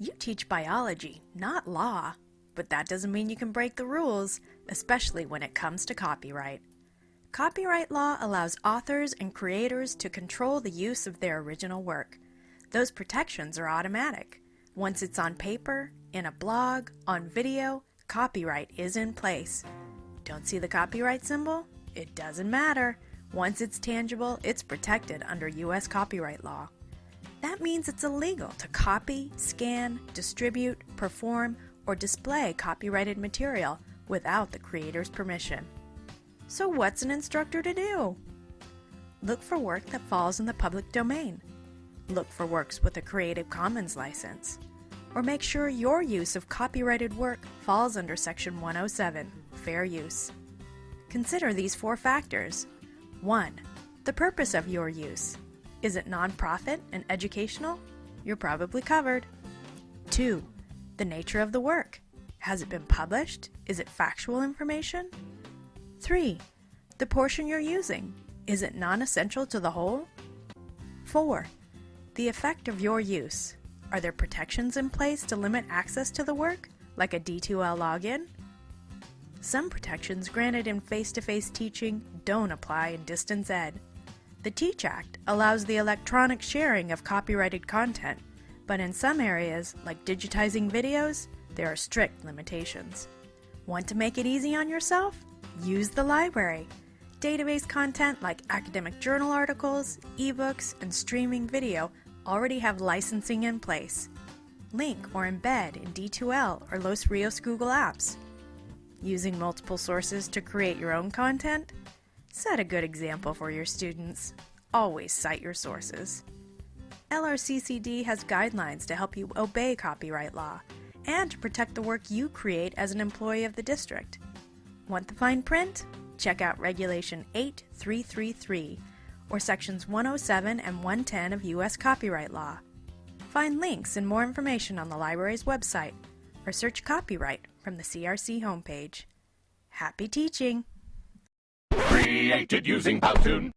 You teach biology, not law. But that doesn't mean you can break the rules, especially when it comes to copyright. Copyright law allows authors and creators to control the use of their original work. Those protections are automatic. Once it's on paper, in a blog, on video, copyright is in place. Don't see the copyright symbol? It doesn't matter. Once it's tangible, it's protected under U.S. copyright law. That means it's illegal to copy, scan, distribute, perform, or display copyrighted material without the creator's permission. So what's an instructor to do? Look for work that falls in the public domain. Look for works with a Creative Commons license. Or make sure your use of copyrighted work falls under Section 107, Fair Use. Consider these four factors. 1. The purpose of your use. Is it nonprofit and educational? You're probably covered. 2. The nature of the work. Has it been published? Is it factual information? 3. The portion you're using. Is it non-essential to the whole? 4. The effect of your use. Are there protections in place to limit access to the work, like a D2L login? Some protections granted in face-to-face -face teaching don't apply in distance ed. The TEACH Act allows the electronic sharing of copyrighted content, but in some areas, like digitizing videos, there are strict limitations. Want to make it easy on yourself? Use the library. Database content like academic journal articles, ebooks, and streaming video already have licensing in place. Link or embed in D2L or Los Rios Google Apps. Using multiple sources to create your own content? Set a good example for your students. Always cite your sources. LRCCD has guidelines to help you obey copyright law and to protect the work you create as an employee of the district. Want the fine print? Check out Regulation 8333 or Sections 107 and 110 of U.S. copyright law. Find links and more information on the library's website or search copyright from the CRC homepage. Happy teaching! Created using Powtoon.